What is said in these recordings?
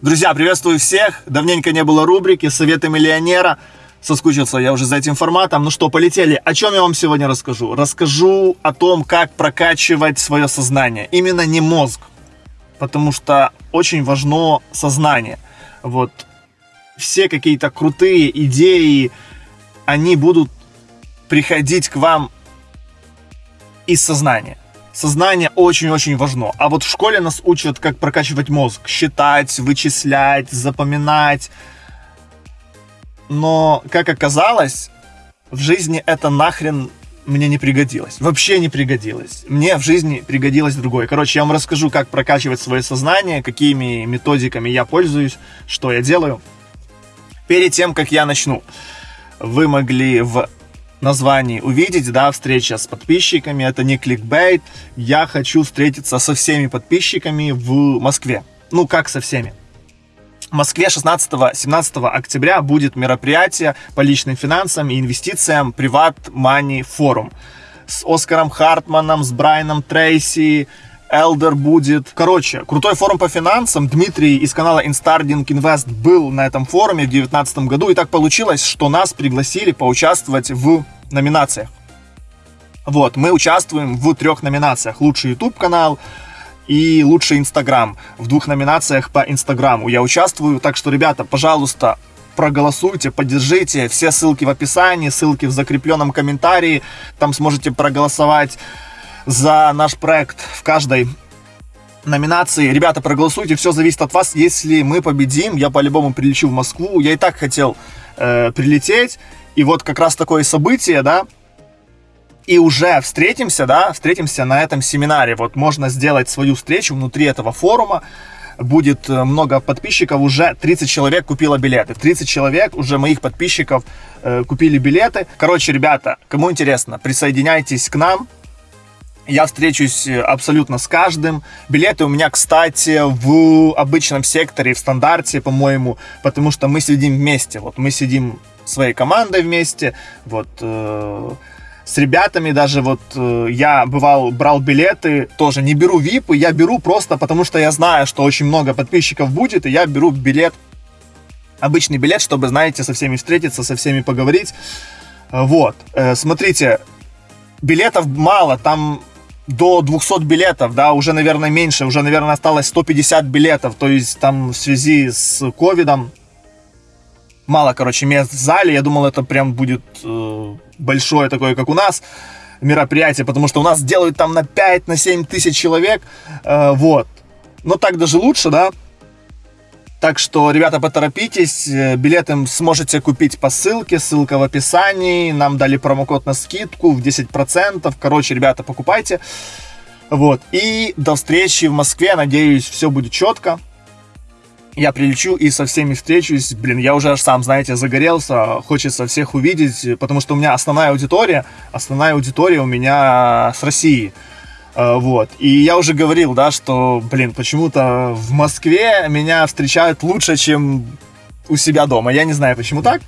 Друзья, приветствую всех. Давненько не было рубрики «Советы миллионера». Соскучился я уже за этим форматом. Ну что, полетели. О чем я вам сегодня расскажу? Расскажу о том, как прокачивать свое сознание. Именно не мозг. Потому что очень важно сознание. Вот все какие-то крутые идеи, они будут приходить к вам из сознания. Сознание очень-очень важно. А вот в школе нас учат, как прокачивать мозг. Считать, вычислять, запоминать. Но, как оказалось, в жизни это нахрен мне не пригодилось. Вообще не пригодилось. Мне в жизни пригодилось другое. Короче, я вам расскажу, как прокачивать свое сознание, какими методиками я пользуюсь, что я делаю. Перед тем, как я начну, вы могли в названии увидеть, да, встреча с подписчиками, это не кликбейт, я хочу встретиться со всеми подписчиками в Москве. Ну, как со всеми? В Москве 16-17 октября будет мероприятие по личным финансам и инвестициям Приват Money Forum с Оскаром Хартманом, с Брайаном Трейси, Элдер будет. Короче, крутой форум по финансам. Дмитрий из канала Instarding Invest был на этом форуме в 2019 году. И так получилось, что нас пригласили поучаствовать в номинациях. Вот, мы участвуем в трех номинациях. Лучший YouTube канал и лучший Инстаграм. В двух номинациях по Инстаграму я участвую. Так что, ребята, пожалуйста, проголосуйте, поддержите. Все ссылки в описании, ссылки в закрепленном комментарии. Там сможете проголосовать за наш проект в каждой номинации. Ребята, проголосуйте, все зависит от вас. Если мы победим, я по-любому прилечу в Москву. Я и так хотел э, прилететь. И вот как раз такое событие, да, и уже встретимся, да, встретимся на этом семинаре. Вот можно сделать свою встречу внутри этого форума. Будет э, много подписчиков, уже 30 человек купило билеты. 30 человек уже моих подписчиков э, купили билеты. Короче, ребята, кому интересно, присоединяйтесь к нам. Я встречусь э, абсолютно с каждым. Билеты у меня, кстати, в обычном секторе, в стандарте, по-моему, потому что мы сидим вместе. Вот мы сидим своей командой вместе, вот э, с ребятами даже вот э, я бывал брал билеты, тоже не беру випы, я беру просто потому что я знаю, что очень много подписчиков будет, и я беру билет, обычный билет, чтобы, знаете, со всеми встретиться, со всеми поговорить. Вот, э, смотрите, билетов мало, там до 200 билетов, да, уже, наверное, меньше, уже, наверное, осталось 150 билетов, то есть там в связи с ковидом мало, короче, мест в зале, я думал, это прям будет э, большое такое, как у нас, мероприятие, потому что у нас делают там на 5, на 7 тысяч человек, э, вот, но так даже лучше, да, так что, ребята, поторопитесь, э, билеты сможете купить по ссылке, ссылка в описании, нам дали промокод на скидку в 10%, короче, ребята, покупайте. Вот, и до встречи в Москве, надеюсь, все будет четко. Я прилечу и со всеми встречусь. Блин, я уже сам, знаете, загорелся. Хочется всех увидеть, потому что у меня основная аудитория, основная аудитория у меня с России. А, вот. И я уже говорил, да, что, блин, почему-то в Москве меня встречают лучше, чем у себя дома. Я не знаю, почему так.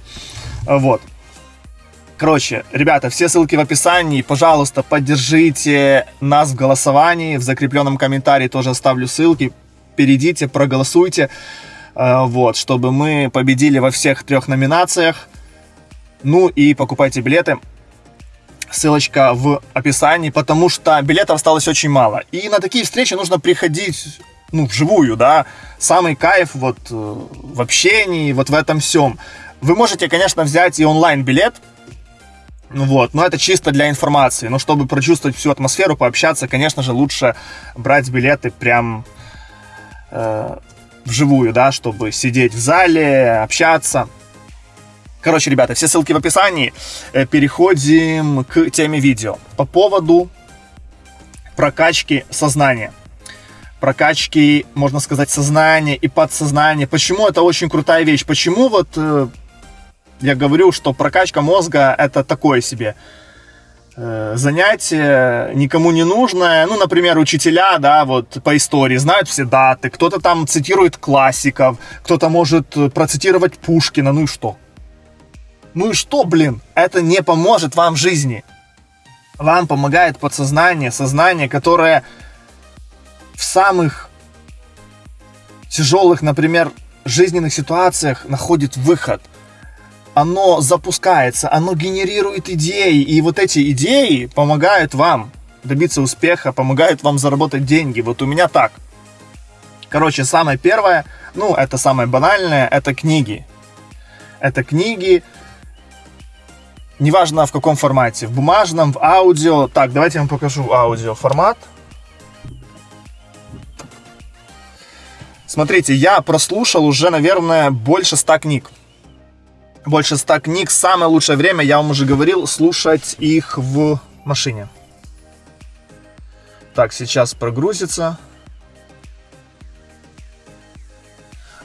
А, вот. Короче, ребята, все ссылки в описании. Пожалуйста, поддержите нас в голосовании. В закрепленном комментарии тоже оставлю ссылки. Перейдите, проголосуйте. А, вот, чтобы мы победили во всех трех номинациях. Ну и покупайте билеты ссылочка в описании, потому что билетов осталось очень мало. И на такие встречи нужно приходить, ну, вживую, да. Самый кайф вот э, в общении, вот в этом всем. Вы можете, конечно, взять и онлайн-билет, ну вот, но это чисто для информации. Но чтобы прочувствовать всю атмосферу, пообщаться, конечно же, лучше брать билеты прям э, вживую, да, чтобы сидеть в зале, общаться. Короче, ребята, все ссылки в описании. Э, переходим к теме видео. По поводу прокачки сознания. Прокачки, можно сказать, сознания и подсознания. Почему это очень крутая вещь? Почему вот э, я говорю, что прокачка мозга это такое себе занятие, никому не нужное. Ну, например, учителя, да, вот по истории знают все даты, кто-то там цитирует классиков, кто-то может процитировать Пушкина, ну и что? Ну и что, блин, это не поможет вам в жизни. Вам помогает подсознание, сознание, которое в самых тяжелых, например, жизненных ситуациях находит выход. Оно запускается, оно генерирует идеи, и вот эти идеи помогают вам добиться успеха, помогают вам заработать деньги. Вот у меня так. Короче, самое первое, ну, это самое банальное, это книги. Это книги, неважно в каком формате, в бумажном, в аудио. Так, давайте я вам покажу аудио формат. Смотрите, я прослушал уже, наверное, больше ста книг. Больше ста книг. Самое лучшее время, я вам уже говорил, слушать их в машине. Так, сейчас прогрузится.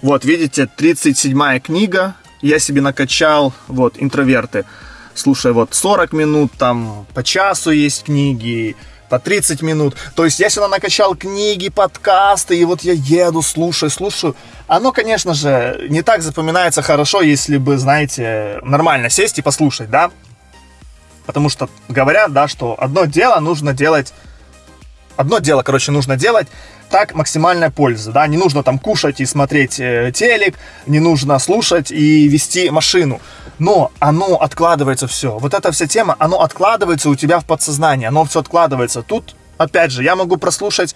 Вот, видите, 37 книга. Я себе накачал, вот, интроверты. Слушай, вот 40 минут, там по часу есть книги, по 30 минут. То есть я сюда накачал книги, подкасты, и вот я еду, слушаю, слушаю. Оно, конечно же, не так запоминается хорошо, если бы, знаете, нормально сесть и послушать, да? Потому что говорят, да, что одно дело нужно делать одно дело, короче, нужно делать, так максимальная польза, да, не нужно там кушать и смотреть э, телек, не нужно слушать и вести машину, но оно откладывается все, вот эта вся тема, оно откладывается у тебя в подсознании, оно все откладывается, тут, опять же, я могу прослушать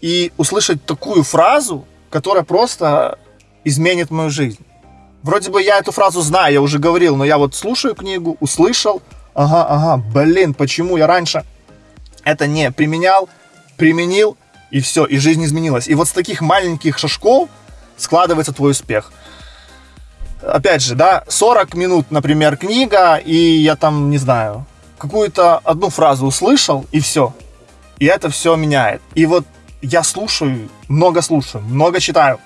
и услышать такую фразу, которая просто изменит мою жизнь. Вроде бы я эту фразу знаю, я уже говорил, но я вот слушаю книгу, услышал, ага, ага, блин, почему я раньше это не применял, применил, и все, и жизнь изменилась. И вот с таких маленьких шажков складывается твой успех. Опять же, да, 40 минут, например, книга, и я там, не знаю, какую-то одну фразу услышал, и все. И это все меняет. И вот я слушаю, много слушаю, много читаю.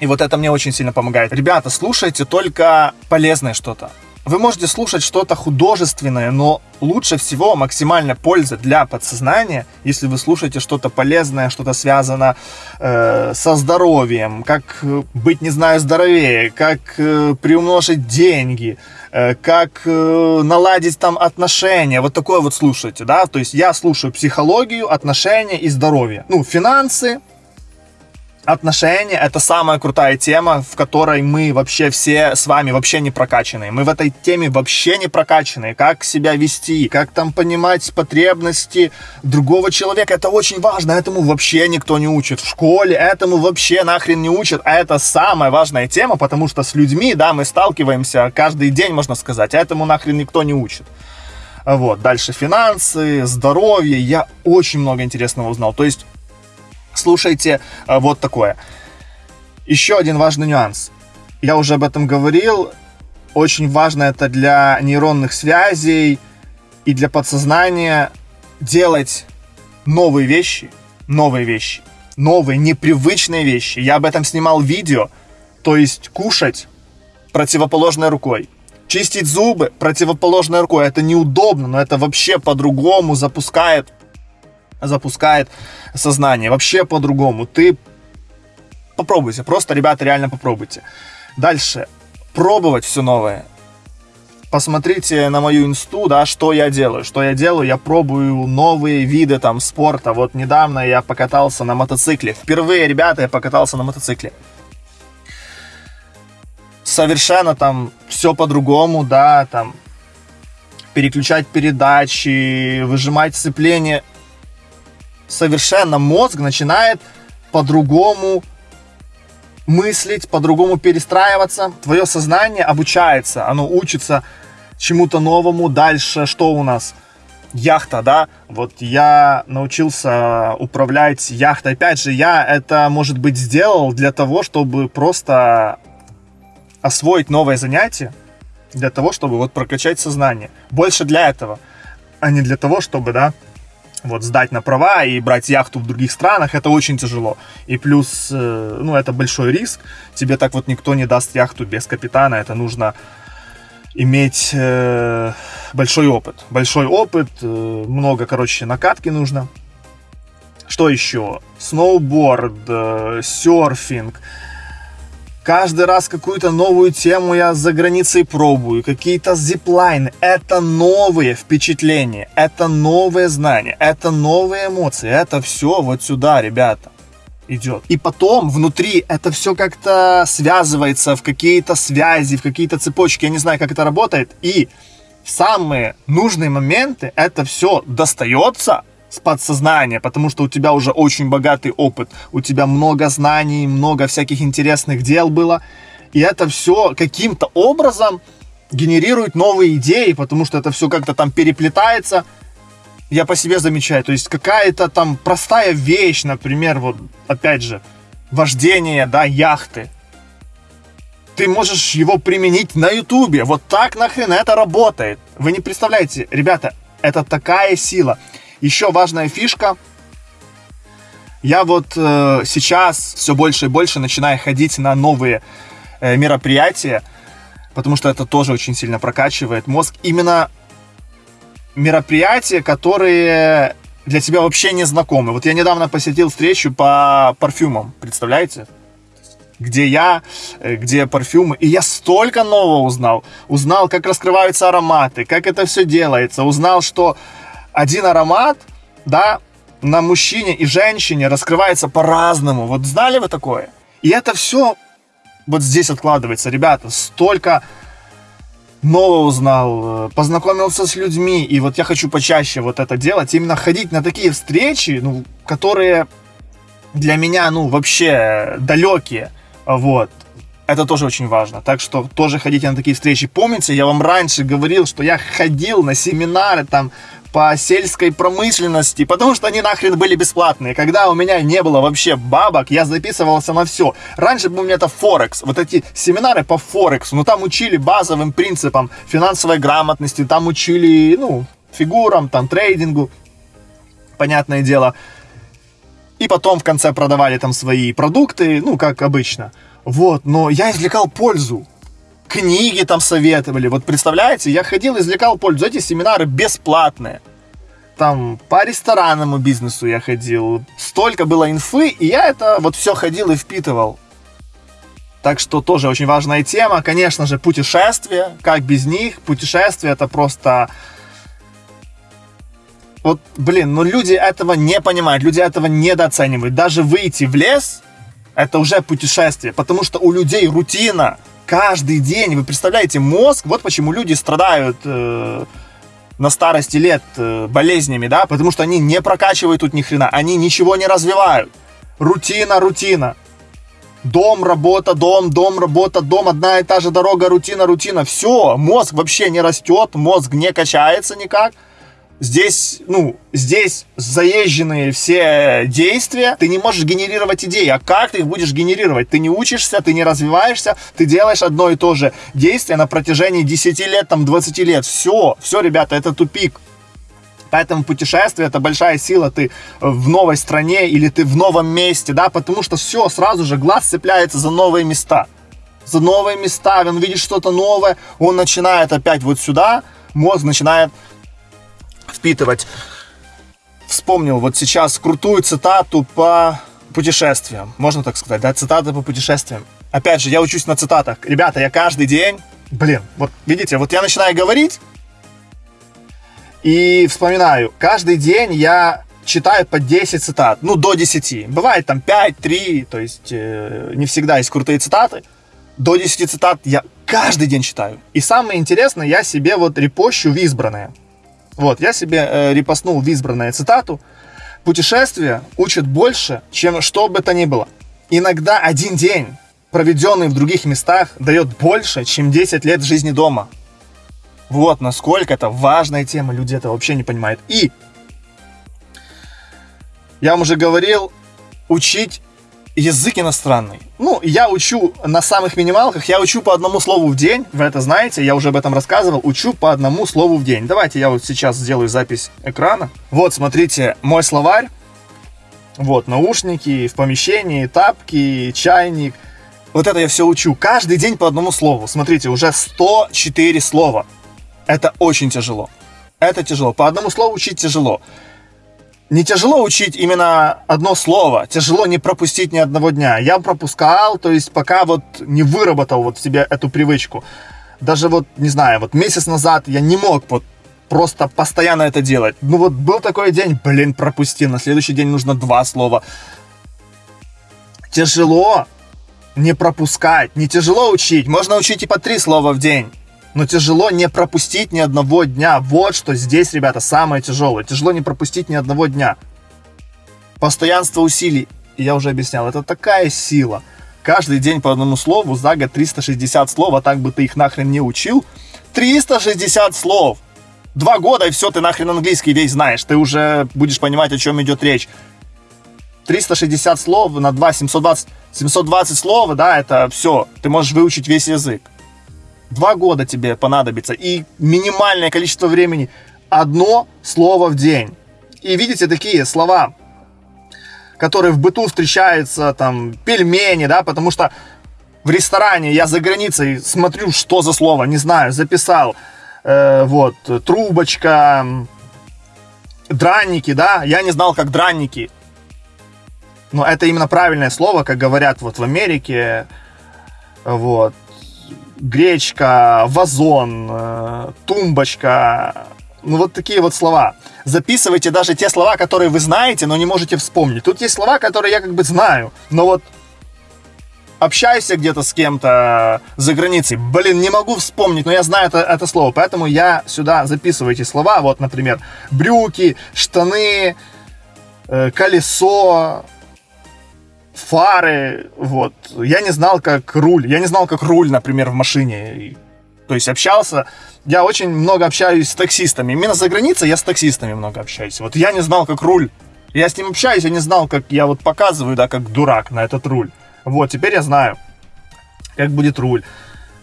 И вот это мне очень сильно помогает. Ребята, слушайте только полезное что-то. Вы можете слушать что-то художественное, но лучше всего максимальная польза для подсознания, если вы слушаете что-то полезное, что-то связано э, со здоровьем, как быть, не знаю, здоровее, как э, приумножить деньги, э, как э, наладить там отношения, вот такое вот слушайте, да, то есть я слушаю психологию, отношения и здоровье, ну, финансы, отношения это самая крутая тема, в которой мы вообще все с вами вообще не прокачанные. Мы в этой теме вообще не прокачанные. Как себя вести, как там понимать потребности другого человека. Это очень важно. Этому вообще никто не учит. В школе этому вообще нахрен не учат. А это самая важная тема, потому что с людьми, да, мы сталкиваемся каждый день, можно сказать. Этому нахрен никто не учит. Вот, дальше финансы, здоровье. Я очень много интересного узнал. То есть слушайте э, вот такое. Еще один важный нюанс. Я уже об этом говорил. Очень важно это для нейронных связей и для подсознания делать новые вещи, новые вещи, новые непривычные вещи. Я об этом снимал видео. То есть кушать противоположной рукой. Чистить зубы противоположной рукой. Это неудобно, но это вообще по-другому запускает запускает сознание. Вообще по-другому. Ты попробуйте. Просто, ребята, реально попробуйте. Дальше. Пробовать все новое. Посмотрите на мою инсту, да, что я делаю. Что я делаю? Я пробую новые виды там спорта. Вот недавно я покатался на мотоцикле. Впервые, ребята, я покатался на мотоцикле. Совершенно там все по-другому, да, там переключать передачи, выжимать сцепление совершенно мозг начинает по-другому мыслить, по-другому перестраиваться. Твое сознание обучается, оно учится чему-то новому. Дальше что у нас? Яхта, да? Вот я научился управлять яхтой. Опять же, я это, может быть, сделал для того, чтобы просто освоить новое занятие, для того, чтобы вот прокачать сознание. Больше для этого, а не для того, чтобы, да, вот сдать на права и брать яхту в других странах, это очень тяжело. И плюс, э, ну, это большой риск. Тебе так вот никто не даст яхту без капитана. Это нужно иметь э, большой опыт. Большой опыт, э, много, короче, накатки нужно. Что еще? Сноуборд, серфинг, Каждый раз какую-то новую тему я за границей пробую, какие-то зиплайны. Это новые впечатления, это новые знания, это новые эмоции. Это все вот сюда, ребята. идет. И потом внутри это все как-то связывается в какие-то связи, в какие-то цепочки. Я не знаю, как это работает. И в самые нужные моменты это все достается с подсознания, потому что у тебя уже очень богатый опыт, у тебя много знаний, много всяких интересных дел было. И это все каким-то образом генерирует новые идеи, потому что это все как-то там переплетается. Я по себе замечаю, то есть какая-то там простая вещь, например, вот опять же, вождение, да, яхты. Ты можешь его применить на ютубе. Вот так нахрен это работает. Вы не представляете, ребята, это такая сила. Еще важная фишка. Я вот э, сейчас все больше и больше начинаю ходить на новые э, мероприятия потому что это тоже очень сильно прокачивает мозг. Именно мероприятия, которые для тебя вообще не знакомы. Вот я недавно посетил встречу по парфюмам, представляете? Где я, э, где парфюмы. И я столько нового узнал. Узнал, как раскрываются ароматы, как это все делается. Узнал, что один аромат, да, на мужчине и женщине раскрывается по-разному. Вот знали вы такое? И это все вот здесь откладывается. Ребята, столько нового узнал, э, познакомился с людьми, и вот я хочу почаще вот это делать, именно ходить на такие встречи, ну, которые для меня, ну, вообще далекие, вот. Это тоже очень важно. Так что тоже ходите на такие встречи. Помните, я вам раньше говорил, что я ходил на семинары там по сельской промышленности, потому что они нахрен были бесплатные. Когда у меня не было вообще бабок, я записывался на все. Раньше был у меня это Форекс, вот эти семинары по Форексу, ну там учили базовым принципам финансовой грамотности, там учили, ну, фигурам, там, трейдингу, понятное дело. И потом в конце продавали там свои продукты, ну, как обычно. Вот, но я извлекал пользу книги там советовали. Вот представляете, я ходил, извлекал пользу. Эти семинары бесплатные. Там по ресторанному бизнесу я ходил. Столько было инфы, и я это вот все ходил и впитывал. Так что тоже очень важная тема. Конечно же, путешествия. Как без них? Путешествия это просто... Вот, блин, ну люди этого не понимают, люди этого недооценивают. Даже выйти в лес, это уже путешествие, потому что у людей рутина каждый день. Вы представляете, мозг, вот почему люди страдают э, на старости лет э, болезнями, да, потому что они не прокачивают тут ни хрена, они ничего не развивают. Рутина, рутина. Дом, работа, дом, дом, работа, дом, одна и та же дорога, рутина, рутина. Все, мозг вообще не растет, мозг не качается никак здесь, ну, здесь заезженные все действия, ты не можешь генерировать идеи. А как ты их будешь генерировать? Ты не учишься, ты не развиваешься, ты делаешь одно и то же действие на протяжении 10 лет, там, 20 лет. Все, все, ребята, это тупик. Поэтому путешествие это большая сила. Ты в новой стране или ты в новом месте, да, потому что все, сразу же глаз цепляется за новые места. За новые места, он видит что-то новое, он начинает опять вот сюда, мозг начинает впитывать. Вспомнил вот сейчас крутую цитату по путешествиям. Можно так сказать, да? Цитата по путешествиям. Опять же, я учусь на цитатах. Ребята, я каждый день... Блин, вот видите, вот я начинаю говорить и вспоминаю. Каждый день я читаю по 10 цитат. Ну, до 10. Бывает там 5, 3, то есть э, не всегда есть крутые цитаты. До 10 цитат я каждый день читаю. И самое интересное, я себе вот репощу в избранное. Вот, я себе э, репостнул в избранное цитату. Путешествие учит больше, чем что бы то ни было. Иногда один день, проведенный в других местах, дает больше, чем 10 лет жизни дома. Вот насколько это важная тема, люди это вообще не понимают. И я вам уже говорил, учить язык иностранный. Ну, я учу на самых минималках, я учу по одному слову в день, вы это знаете, я уже об этом рассказывал, учу по одному слову в день. Давайте я вот сейчас сделаю запись экрана. Вот, смотрите, мой словарь. Вот, наушники, в помещении, тапки, чайник. Вот это я все учу. Каждый день по одному слову. Смотрите, уже 104 слова. Это очень тяжело. Это тяжело. По одному слову учить тяжело не тяжело учить именно одно слово, тяжело не пропустить ни одного дня. Я пропускал, то есть пока вот не выработал вот в себе эту привычку. Даже вот, не знаю, вот месяц назад я не мог вот просто постоянно это делать. Ну вот был такой день, блин, пропустил, на следующий день нужно два слова. тяжело не пропускать, не тяжело учить. Можно учить и по три слова в день. Но тяжело не пропустить ни одного дня. Вот что здесь, ребята, самое тяжелое. Тяжело не пропустить ни одного дня. Постоянство усилий, я уже объяснял, это такая сила. Каждый день по одному слову, за год 360 слов, а так бы ты их нахрен не учил. 360 слов! Два года, и все, ты нахрен английский весь знаешь. Ты уже будешь понимать, о чем идет речь. 360 слов на 2, 720, 720 слов, да, это все. Ты можешь выучить весь язык. Два года тебе понадобится. И минимальное количество времени. Одно слово в день. И видите, такие слова, которые в быту встречаются, там, пельмени, да, потому что в ресторане я за границей смотрю, что за слово, не знаю, записал. Э, вот, трубочка, дранники, да, я не знал, как дранники. Но это именно правильное слово, как говорят вот в Америке. Вот. Гречка, вазон, э, тумбочка. Ну вот такие вот слова. Записывайте даже те слова, которые вы знаете, но не можете вспомнить. Тут есть слова, которые я как бы знаю, но вот общаюсь где-то с кем-то за границей, блин, не могу вспомнить, но я знаю это, это слово, поэтому я сюда записываю эти слова, вот, например, брюки, штаны, э, колесо, фары, вот. Я не знал, как руль, я не знал, как руль, например, в машине. То есть общался, я очень много общаюсь с таксистами. Именно за границей я с таксистами много общаюсь. Вот я не знал, как руль. Я с ним общаюсь, я не знал, как я вот показываю, да, как дурак на этот руль. Вот, теперь я знаю, как будет руль.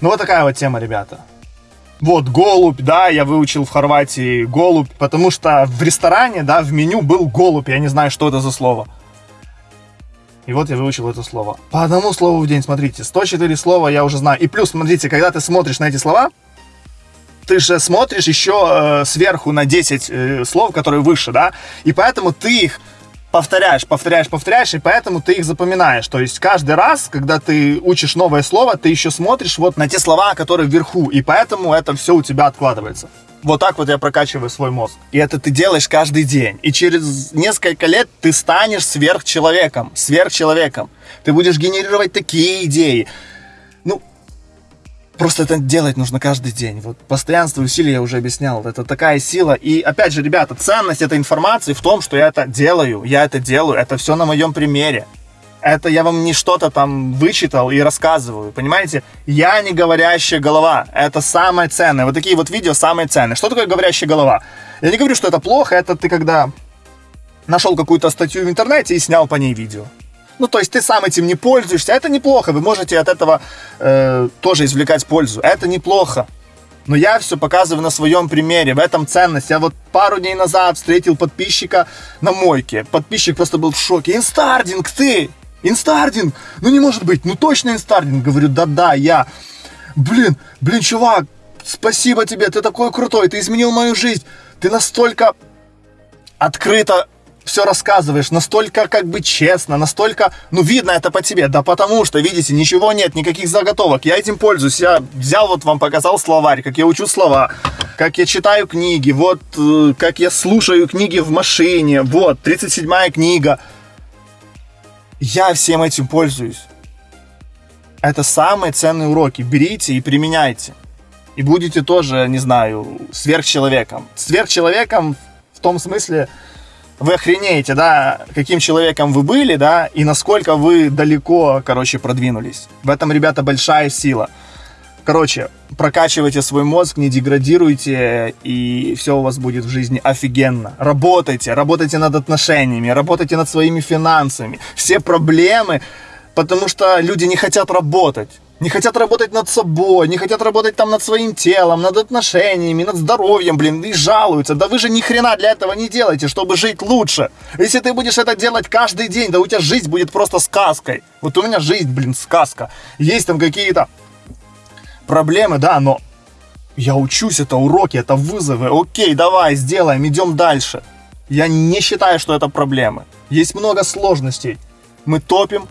Ну, вот такая вот тема, ребята. Вот, голубь, да, я выучил в Хорватии голубь, потому что в ресторане, да, в меню был голубь, я не знаю, что это за слово. И вот я выучил это слово. По одному слову в день, смотрите, 104 слова я уже знаю. И плюс, смотрите, когда ты смотришь на эти слова, ты же смотришь еще э, сверху на 10 э, слов, которые выше, да, и поэтому ты их повторяешь, повторяешь, повторяешь, и поэтому ты их запоминаешь. То есть каждый раз, когда ты учишь новое слово, ты еще смотришь вот на те слова, которые вверху, и поэтому это все у тебя откладывается. Вот так вот я прокачиваю свой мозг. И это ты делаешь каждый день. И через несколько лет ты станешь сверхчеловеком. Сверхчеловеком. Ты будешь генерировать такие идеи. Ну, просто это делать нужно каждый день. Вот постоянство усилий я уже объяснял. Это такая сила. И опять же, ребята, ценность этой информации в том, что я это делаю. Я это делаю. Это все на моем примере. Это я вам не что-то там вычитал и рассказываю, понимаете? Я не говорящая голова. Это самое ценное. Вот такие вот видео самые ценные. Что такое говорящая голова? Я не говорю, что это плохо. Это ты когда нашел какую-то статью в интернете и снял по ней видео. Ну, то есть ты сам этим не пользуешься. Это неплохо. Вы можете от этого э, тоже извлекать пользу. Это неплохо. Но я все показываю на своем примере, в этом ценность. Я вот пару дней назад встретил подписчика на мойке. Подписчик просто был в шоке. Инстардинг, ты! Инстардинг! Ну не может быть, ну точно инстардинг. Говорю, да-да, я. Блин, блин, чувак, спасибо тебе, ты такой крутой, ты изменил мою жизнь. Ты настолько открыто все рассказываешь, настолько как бы честно, настолько, ну, видно это по тебе, да потому что, видите, ничего нет, никаких заготовок, я этим пользуюсь, я взял вот вам показал словарь, как я учу слова, как я читаю книги, вот, э, как я слушаю книги в машине, вот, 37-я книга, я всем этим пользуюсь. Это самые ценные уроки. Берите и применяйте. И будете тоже, не знаю, сверхчеловеком. Сверхчеловеком в том смысле, вы охренеете, да, каким человеком вы были, да, и насколько вы далеко, короче, продвинулись. В этом, ребята, большая сила. Короче, прокачивайте свой мозг, не деградируйте, и все у вас будет в жизни офигенно. Работайте, работайте над отношениями, работайте над своими финансами. Все проблемы, потому что люди не хотят работать. Не хотят работать над собой, не хотят работать там над своим телом, над отношениями, над здоровьем, блин, и жалуются. Да вы же ни хрена для этого не делаете, чтобы жить лучше. Если ты будешь это делать каждый день, да у тебя жизнь будет просто сказкой. Вот у меня жизнь, блин, сказка. Есть там какие-то проблемы, да, но я учусь, это уроки, это вызовы. Окей, давай, сделаем, идем дальше. Я не считаю, что это проблемы. Есть много сложностей. Мы топим,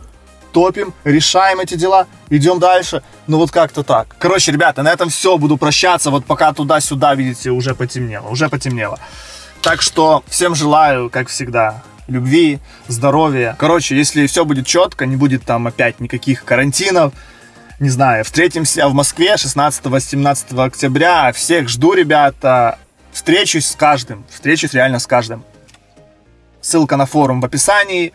топим, решаем эти дела, идем дальше. Ну вот как-то так. Короче, ребята, на этом все. Буду прощаться. Вот пока туда-сюда, видите, уже потемнело. Уже потемнело. Так что всем желаю, как всегда, любви, здоровья. Короче, если все будет четко, не будет там опять никаких карантинов, не знаю, встретимся в Москве 16-17 октября. Всех жду, ребята. Встречусь с каждым. Встречусь реально с каждым. Ссылка на форум в описании.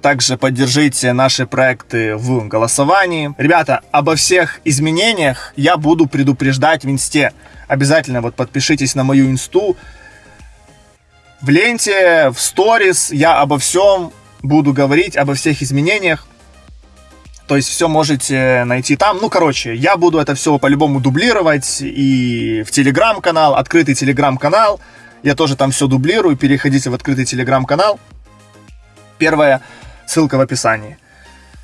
Также поддержите наши проекты в голосовании. Ребята, обо всех изменениях я буду предупреждать в инсте. Обязательно вот подпишитесь на мою инсту. В ленте, в сторис я обо всем буду говорить, обо всех изменениях. То есть все можете найти там. Ну, короче, я буду это все по-любому дублировать и в телеграм-канал, открытый телеграм-канал. Я тоже там все дублирую. Переходите в открытый телеграм-канал. Первое Ссылка в описании.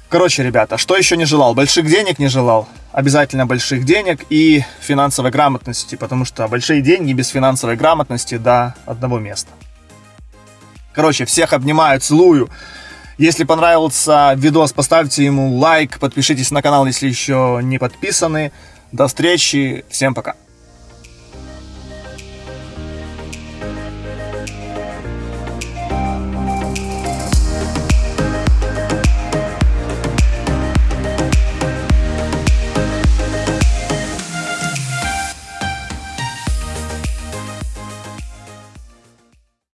Короче, ребята, что еще не желал? Больших денег не желал. Обязательно больших денег и финансовой грамотности, потому что большие деньги без финансовой грамотности до одного места. Короче, всех обнимаю, целую. Если понравился видос, поставьте ему лайк, подпишитесь на канал, если еще не подписаны. До встречи, всем пока.